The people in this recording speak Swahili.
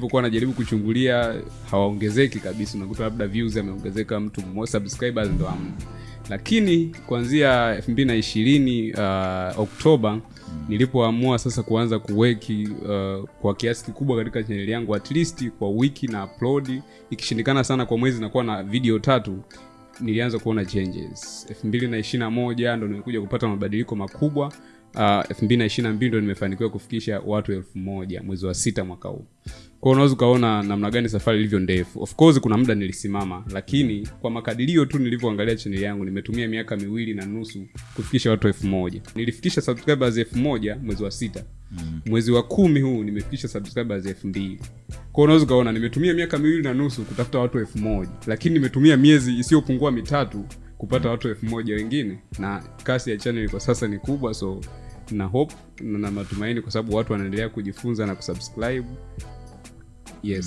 nilipokuwa najaribu kuchungulia hawaongezeki kabisa. Unakuta labda views ameongezeka mtu mmoja subscribers ndo amna lakini kuanzia elfu mbili na ishirini uh, oktoba nilipoamua sasa kuanza kuweki uh, kwa kiasi kikubwa katika chaneli yangu at least kwa wiki na upload. Ikishindikana sana kwa mwezi nakuwa na video tatu nilianza kuona changes. Elfu mbili na ishiri na moja ndo nimekuja kupata mabadiliko makubwa. Na mbili ndo nimefanikiwa kufikisha watu elfu moja mwezi wa sita mwaka huu kwao unaweza ukaona namna gani safari ilivyo ndefu. Of course kuna muda nilisimama lakini kwa makadirio tu nilivyoangalia chaneli yangu nimetumia miaka miwili na nusu kufikisha watu elfu moja. Nilifikisha subscribers elfu moja mwezi wa sita. Mm. mwezi wa kumi huu nimefikisha subscribers elfu mbili. Kwao unaweza ukaona nimetumia miaka miwili na nusu kutafuta watu elfu moja. Lakini nimetumia miezi isiyopungua mitatu kupata watu elfu moja wengine. Na kasi ya channel kwa sasa ni kubwa so na hope na na matumaini kwa sababu watu wanaendelea kujifunza na kusubscribe yes